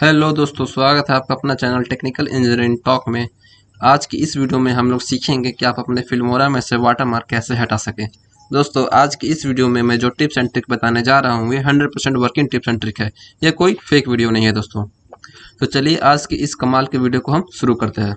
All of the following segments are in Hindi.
हेलो दोस्तों, स्वागत है आपका अपना चैनल टेक्निकल इंजीनियरिंग टॉक में। आज की इस वीडियो में हम लोग सीखेंगे कि आप अपने फिल्मोरा में से वाटर मार्क कैसे हटा सकें। दोस्तों, आज की इस वीडियो में मैं जो टिप्स एंड ट्रिक बताने जा रहा हूँ, ये hundred percent working tips and trick है। ये कोई फेक वीडियो नहीं है दोस्तों। तो चलिए, आज की इस कमाल के वीडियो को हम शुरू करते हैं।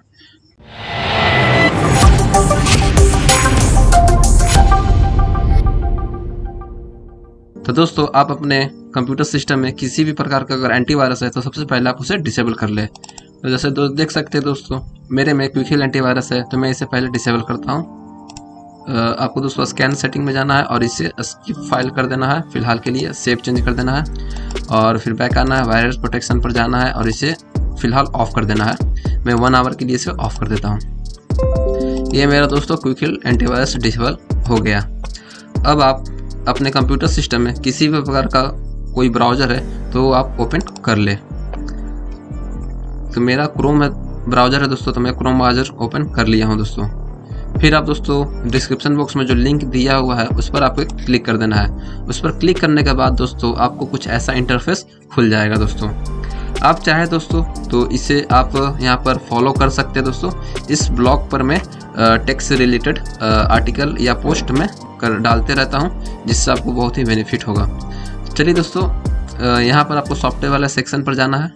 तो दोस्तों, आप अपने कंप्यूटर सिस्टम में किसी भी प्रकार का अगर एंटीवायरस है तो सबसे पहले आप उसे डिसेबल कर ले। तो जैसे दो, देख सकते हैं दोस्तों, मेरे में क्विकहिल एंटीवायरस है तो मैं इसे पहले डिसेबल करता हूँ। आपको दोस्तों स्कैन सेटिंग में जाना है और इसे स्किप फ़ाइल कर देना है। फ़िलहाल के लिए सेव चेंज कर देना है और फिर बैक आना है वायरस प्रोटेक्शन पर जाना है और इसे फ़िलहाल ऑफ़ कर देना है। मैं वन आवर के लिए इसे ऑफ़ कर देता हूँ। ये मेरा दोस्तों क्विकहिल एंटीवायरस डिसेबल हो गया। अब आप अपने कंप्यूटर सिस्टम में किसी भी प्रकार का कोई ब्राउज़र है तो आप ओपन कर ले। तो मेरा क्रोम है ब्राउज़र है दोस्तों तो मैं क्रोम ब्राउज़र ओपन कर लिया हूँ दोस्तों। फिर आप दोस्तों डिस्क्रिप्शन बॉक्स में जो लिंक दिया हुआ है, उस पर आपको क्लिक कर देना है। उस पर क्लिक करने के बाद दोस्तों, आपको कुछ ऐसा इंटरफेस खुल जाएगा दोस्तों। आप चाहे दोस्तों तो इसे आप यहाँ पर फॉलो कर सकते हैं दोस्तों। इस ब्लॉग पर मैं टेक्स रिलेटेड आर्टिकल या पोस्ट में कर, डालते रहता हूँ, जिससे आपको बहुत ही बेनिफिट होगा। चलिए दोस्तों यहाँ पर आपको सॉफ्टवेयर वाला सेक्शन पर जाना है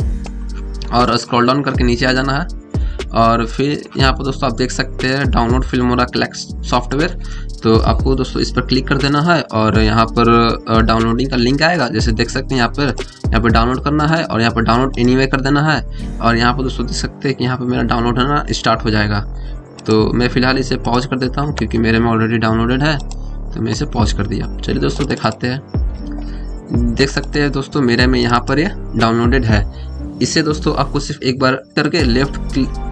और स्क्रॉल डाउन करके नीचे आ जाना है। और फिर यहाँ पर दोस्तों आप देख सकते हैं डाउनलोड फिल्मोरा क्लैक्स सॉफ्टवेयर तो आपको दोस्तों इस पर क्लिक कर देना है और यहाँ पर डाउनलोडिंग का लिंक आएगा। जैसे देख सकते हैं यहाँ पर यहाँ पर डाउनलोड करना है और यहाँ पर डाउनलोड एनीवे कर देना है। और यहाँ पर दोस्तों देख सकते हैं कि यहाँ पर मेरा डाउनलोड होना स्टार्ट हो जाएगा। तो मैं फ़िलहाल इसे पॉज कर देता हूँ क्योंकि मेरे में ऑलरेडी डाउनलोडेड है। तो मैं इसे पॉज कर दिया। चलिए दोस्तों, दिखाते हैं। देख सकते हैं दोस्तों, मेरे में यहाँ पर ये डाउनलोडेड है। इसे दोस्तों, आपको सिर्फ़ एक बार करके लेफ़्ट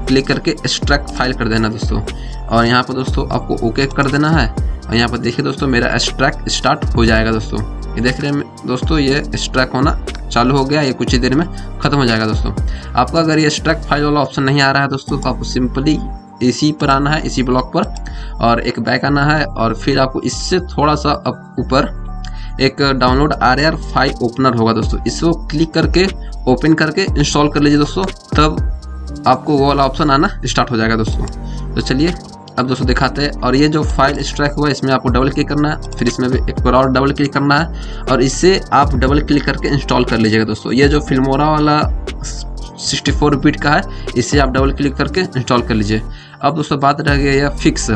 क्लिक करके एक्सट्रैक्ट फ़ाइल कर देना दोस्तों। और यहाँ पर दोस्तों, आपको ओके कर देना है। और यहाँ पर देखिए दोस्तों, मेरा एक्सट्रैक्ट स्टार्ट हो जाएगा दोस्तों। ये देख रहे हैं दोस्तों, ये एक्सट्रैक्ट होना चालू हो गया। ये कुछ ही देर में ख़त्म हो जाएगा दोस्तों। आपका अगर ये एक्सट्रैक्ट फ़ाइल वाला ऑप्शन नहीं आ रहा है दोस्तों तो आपको सिंपली इसी पर आना है, इसी ब्लॉक पर। और एक बैक आना है, और फिर आपको इससे थोड़ा सा ऊपर एक download R R file opener होगा दोस्तों। इसको क्लिक करके ओपन करके इंस्टॉल कर लीजिए दोस्तों। तब आपको वो वाला ऑप्शन आना स्टार्ट हो जाएगा दोस्तों। तो चलिए, अब दोस्तों दिखाते हैं। और ये जो फ़ाइल एक्सट्रैक हुआ इसमें आपको डबल क्लिक करना है। फिर इसमें भी एक बार और डबल क्लिक करना है। और इससे आप डबल क्लिक करके इंस्टॉल कर लीजिएगा दोस्तों। ये जो फिल्मोरा वाला 64 बिट का है इसे आप डबल क्लिक करके इंस्टॉल कर लीजिए। अब दोस्तों बात रह गई है फिक्स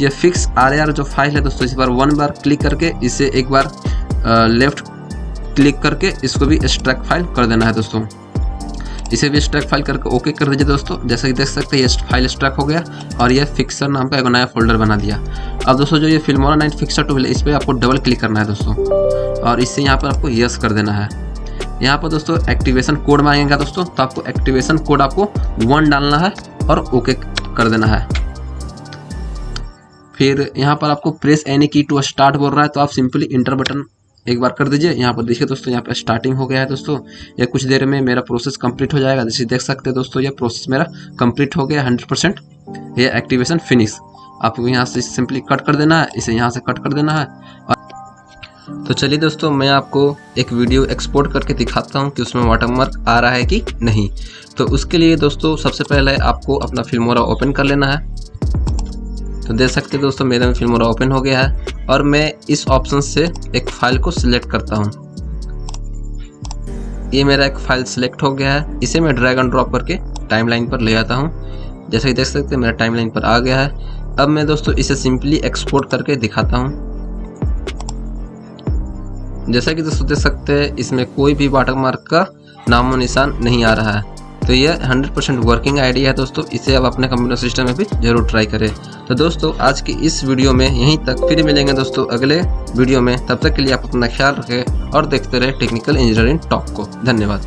ये फिक्स आर जो फ़ाइल है दोस्तों, इस बार वन बार क्लिक करके इसे एक बार लेफ़्ट क्लिक करके इसको भी एक्सट्रैक्ट फ़ाइल कर देना है दोस्तों। इसे भी एक्सट्रैक्ट फ़ाइल करके ओके कर दीजिए दोस्तों। जैसे कि देख सकते हैं, ये फ़ाइल एक्सट्रैक्ट हो गया और ये फिक्सर नाम का एक नया फोल्डर बना दिया। अब दोस्तों, जो ये फिल्मोरा नाइन फिक्सर टूल है, इस पर आपको डबल क्लिक करना है दोस्तों। और इससे यहाँ पर आपको यस कर देना है। यहाँ पर दोस्तों एक्टिवेशन कोड मांगेगा दोस्तों तो आपको एक्टिवेशन कोड आपको वन डालना है और ओके कर देना है। फिर यहाँ पर आपको press any key to start बोल रहा है तो आप सिंपली इंटर बटन एक बार कर दीजिए। यहाँ पर देखिए दोस्तों, यहाँ पर स्टार्टिंग हो गया है दोस्तों। ये कुछ देर में मेरा प्रोसेस कंप्लीट हो जाएगा। जैसे देख सकते हैं दोस्तों, ये प्रोसेस मेरा कंप्लीट हो गया हंड्रेड ये एक्टिवेशन फिनिश आपको यहाँ से सिंपली कट कर देना है। इसे यहाँ से कट कर देना है। तो चलिए दोस्तों, मैं आपको एक वीडियो एक्सपोर्ट करके दिखाता हूँ कि उसमें वाटरमार्क आ रहा है कि नहीं। तो उसके लिए दोस्तों, सबसे पहले आपको अपना फिल्मोरा ओपन कर लेना है। तो देख सकते हैं दोस्तों, मेरा फिल्मोरा ओपन हो गया है और मैं इस ऑप्शन से एक फ़ाइल को सिलेक्ट करता हूँ। ये मेरा एक फ़ाइल सिलेक्ट हो गया है। इसे मैं ड्रैग एंड ड्रॉप करके टाइमलाइन पर ले आता हूँ। जैसे कि देख सकते हैं, मेरा टाइमलाइन पर आ गया है। अब मैं दोस्तों, इसे सिंपली एक्सपोर्ट करके दिखाता हूँ। जैसा कि दोस्तों, देख सकते हैं, इसमें कोई भी वाटर वाटरमार्क का नामो निशान नहीं आ रहा है। तो ये 100% वर्किंग आइडिया है दोस्तों। इसे आप अपने कंप्यूटर सिस्टम में भी ज़रूर ट्राई करें। तो दोस्तों, आज की इस वीडियो में यहीं तक फिर मिलेंगे दोस्तों अगले वीडियो में। तब तक के लिए आप अपना ख्याल रखें और देखते रहे टेक्निकल इंजीनियरिंग टॉप को। धन्यवाद।